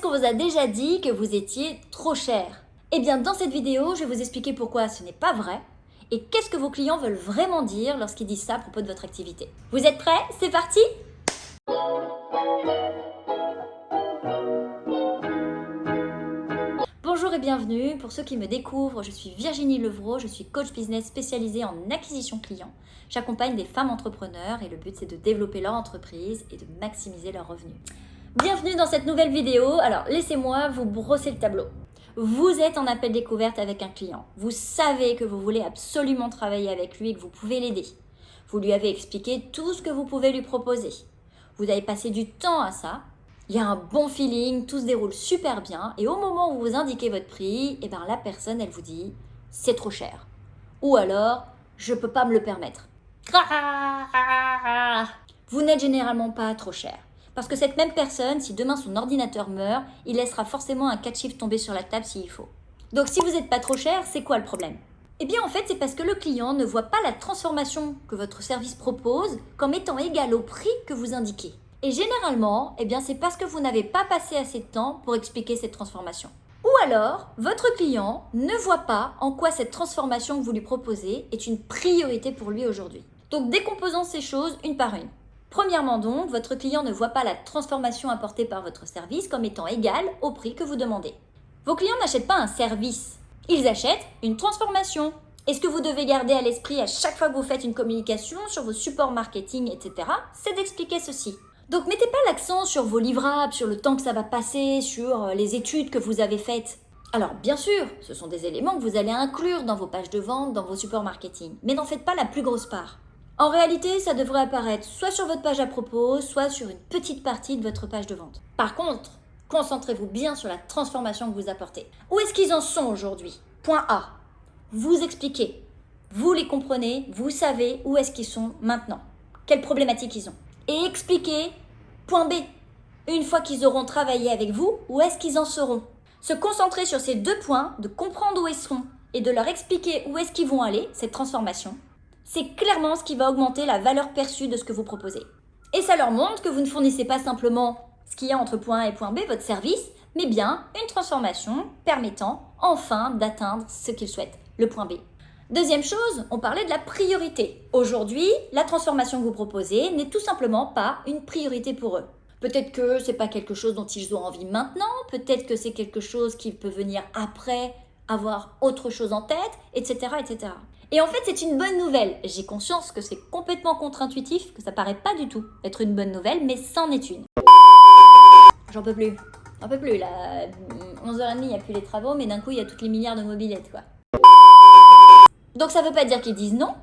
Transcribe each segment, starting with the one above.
Est-ce qu'on vous a déjà dit que vous étiez trop cher Eh bien, dans cette vidéo, je vais vous expliquer pourquoi ce n'est pas vrai et qu'est-ce que vos clients veulent vraiment dire lorsqu'ils disent ça à propos de votre activité. Vous êtes prêts? C'est parti Bonjour et bienvenue. Pour ceux qui me découvrent, je suis Virginie Levrault, je suis coach business spécialisée en acquisition client. J'accompagne des femmes entrepreneurs et le but c'est de développer leur entreprise et de maximiser leurs revenus. Bienvenue dans cette nouvelle vidéo. Alors laissez-moi vous brosser le tableau. Vous êtes en appel découverte avec un client. Vous savez que vous voulez absolument travailler avec lui et que vous pouvez l'aider. Vous lui avez expliqué tout ce que vous pouvez lui proposer. Vous avez passé du temps à ça. Il y a un bon feeling, tout se déroule super bien. Et au moment où vous indiquez votre prix, eh ben, la personne, elle vous dit « c'est trop cher ». Ou alors « je peux pas me le permettre ». Vous n'êtes généralement pas trop cher. Parce que cette même personne, si demain son ordinateur meurt, il laissera forcément un 4 chiffres tomber sur la table s'il faut. Donc si vous n'êtes pas trop cher, c'est quoi le problème? Eh bien en fait, c'est parce que le client ne voit pas la transformation que votre service propose comme étant égale au prix que vous indiquez. Et généralement, eh c'est parce que vous n'avez pas passé assez de temps pour expliquer cette transformation. Ou alors, votre client ne voit pas en quoi cette transformation que vous lui proposez est une priorité pour lui aujourd'hui. Donc décomposons ces choses une par une. Premièrement donc, votre client ne voit pas la transformation apportée par votre service comme étant égale au prix que vous demandez. Vos clients n'achètent pas un service, ils achètent une transformation. Et ce que vous devez garder à l'esprit à chaque fois que vous faites une communication sur vos supports marketing, etc., c'est d'expliquer ceci. Donc mettez pas l'accent sur vos livrables, sur le temps que ça va passer, sur euh, les études que vous avez faites. Alors bien sûr, ce sont des éléments que vous allez inclure dans vos pages de vente, dans vos supports marketing, mais n'en faites pas la plus grosse part. En réalité, ça devrait apparaître soit sur votre page à propos, soit sur une petite partie de votre page de vente. Par contre, concentrez-vous bien sur la transformation que vous apportez. Où est-ce qu'ils en sont aujourd'hui? Point A. Vous expliquez. Vous les comprenez, vous savez où est-ce qu'ils sont maintenant. Quelles problématiques ils ont. Et expliquez. Point B. Une fois qu'ils auront travaillé avec vous, où est-ce qu'ils en seront? Se concentrer sur ces deux points, de comprendre où ils sont et de leur expliquer où est-ce qu'ils vont aller, cette transformation, c'est clairement ce qui va augmenter la valeur perçue de ce que vous proposez. Et ça leur montre que vous ne fournissez pas simplement ce qu'il y a entre point A et point B, votre service, mais bien une transformation permettant enfin d'atteindre ce qu'ils souhaitent, le point B. Deuxième chose, on parlait de la priorité. Aujourd'hui, la transformation que vous proposez n'est tout simplement pas une priorité pour eux. Peut-être que c'est pas quelque chose dont ils ont envie maintenant, peut-être que c'est quelque chose qui peut venir après avoir autre chose en tête, etc. etc. Et en fait, c'est une bonne nouvelle. J'ai conscience que c'est complètement contre-intuitif, que ça paraît pas du tout être une bonne nouvelle, mais c'en est une. J'en peux plus. J'en peux plus, là. 11h30, il n'y a plus les travaux, mais d'un coup, il y a toutes les milliards de mobilettes, quoi. Donc ça veut pas dire qu'ils disent non.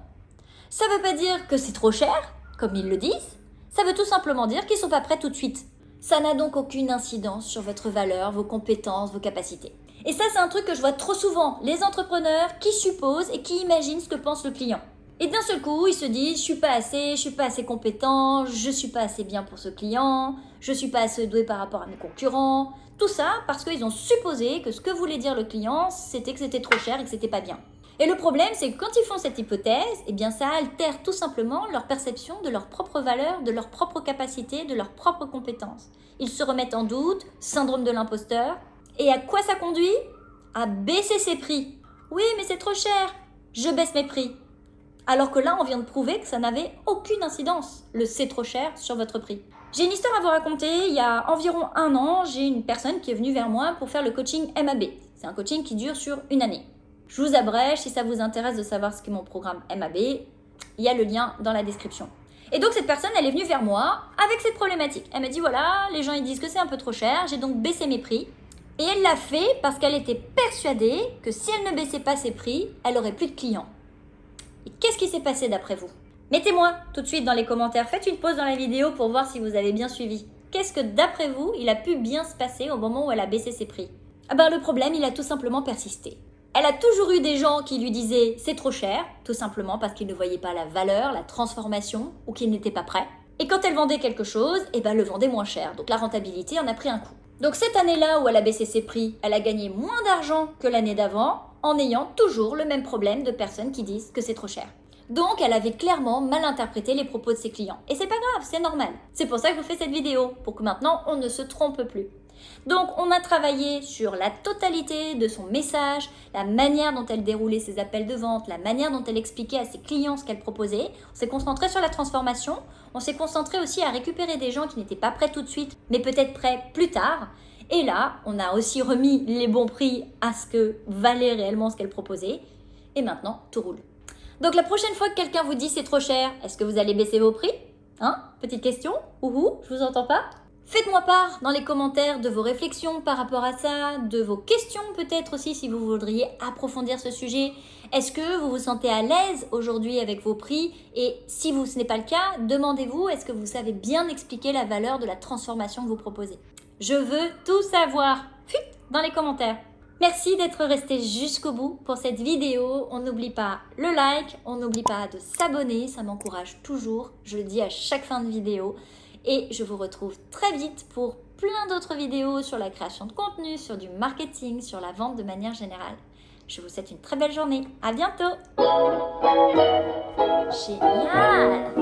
Ça veut pas dire que c'est trop cher, comme ils le disent. Ça veut tout simplement dire qu'ils sont pas prêts tout de suite. Ça n'a donc aucune incidence sur votre valeur, vos compétences, vos capacités. Et ça, c'est un truc que je vois trop souvent. Les entrepreneurs qui supposent et qui imaginent ce que pense le client. Et d'un seul coup, ils se disent, je suis pas assez, je suis pas assez compétent, je suis pas assez bien pour ce client, je suis pas assez doué par rapport à mes concurrents. Tout ça parce qu'ils ont supposé que ce que voulait dire le client, c'était que c'était trop cher et que c'était pas bien. Et le problème, c'est que quand ils font cette hypothèse, eh bien ça altère tout simplement leur perception de leur propre valeur, de leur propre capacité, de leurs propres compétences. Ils se remettent en doute, syndrome de l'imposteur, et à quoi ça conduit? À baisser ses prix. Oui, mais c'est trop cher. Je baisse mes prix. Alors que là, on vient de prouver que ça n'avait aucune incidence, le c'est trop cher sur votre prix. J'ai une histoire à vous raconter. Il y a environ un an, j'ai une personne qui est venue vers moi pour faire le coaching MAB. C'est un coaching qui dure sur une année. Je vous abrège, si ça vous intéresse de savoir ce qu'est mon programme MAB, il y a le lien dans la description. Et donc cette personne, elle est venue vers moi avec cette problématique. Elle m'a dit voilà, les gens ils disent que c'est un peu trop cher, j'ai donc baissé mes prix. Et elle l'a fait parce qu'elle était persuadée que si elle ne baissait pas ses prix, elle aurait plus de clients. Et qu'est-ce qui s'est passé d'après vous? Mettez-moi tout de suite dans les commentaires, faites une pause dans la vidéo pour voir si vous avez bien suivi. Qu'est-ce que d'après vous, il a pu bien se passer au moment où elle a baissé ses prix? Ah ben le problème, il a tout simplement persisté. Elle a toujours eu des gens qui lui disaient c'est trop cher, tout simplement parce qu'ils ne voyaient pas la valeur, la transformation ou qu'ils n'étaient pas prêts. Et quand elle vendait quelque chose, eh ben, elle le vendait moins cher, donc la rentabilité en a pris un coup. Donc cette année-là où elle a baissé ses prix, elle a gagné moins d'argent que l'année d'avant en ayant toujours le même problème de personnes qui disent que c'est trop cher. Donc elle avait clairement mal interprété les propos de ses clients. Et c'est pas grave, c'est normal. C'est pour ça que je vous fais cette vidéo, pour que maintenant on ne se trompe plus. Donc on a travaillé sur la totalité de son message, la manière dont elle déroulait ses appels de vente, la manière dont elle expliquait à ses clients ce qu'elle proposait. On s'est concentré sur la transformation, on s'est concentré aussi à récupérer des gens qui n'étaient pas prêts tout de suite, mais peut-être prêts plus tard. Et là, on a aussi remis les bons prix à ce que valait réellement ce qu'elle proposait. Et maintenant, tout roule. Donc la prochaine fois que quelqu'un vous dit c'est trop cher, est-ce que vous allez baisser vos prix? Hein? Petite question? Ouhou, je vous entends pas? Faites-moi part dans les commentaires de vos réflexions par rapport à ça, de vos questions peut-être aussi si vous voudriez approfondir ce sujet. Est-ce que vous vous sentez à l'aise aujourd'hui avec vos prix? Et si vous, ce n'est pas le cas, demandez-vous est-ce que vous savez bien expliquer la valeur de la transformation que vous proposez? Je veux tout savoir dans les commentaires Merci d'être resté jusqu'au bout pour cette vidéo. On n'oublie pas le like, on n'oublie pas de s'abonner, ça m'encourage toujours. Je le dis à chaque fin de vidéo. Et je vous retrouve très vite pour plein d'autres vidéos sur la création de contenu, sur du marketing, sur la vente de manière générale. Je vous souhaite une très belle journée. À bientôt Génial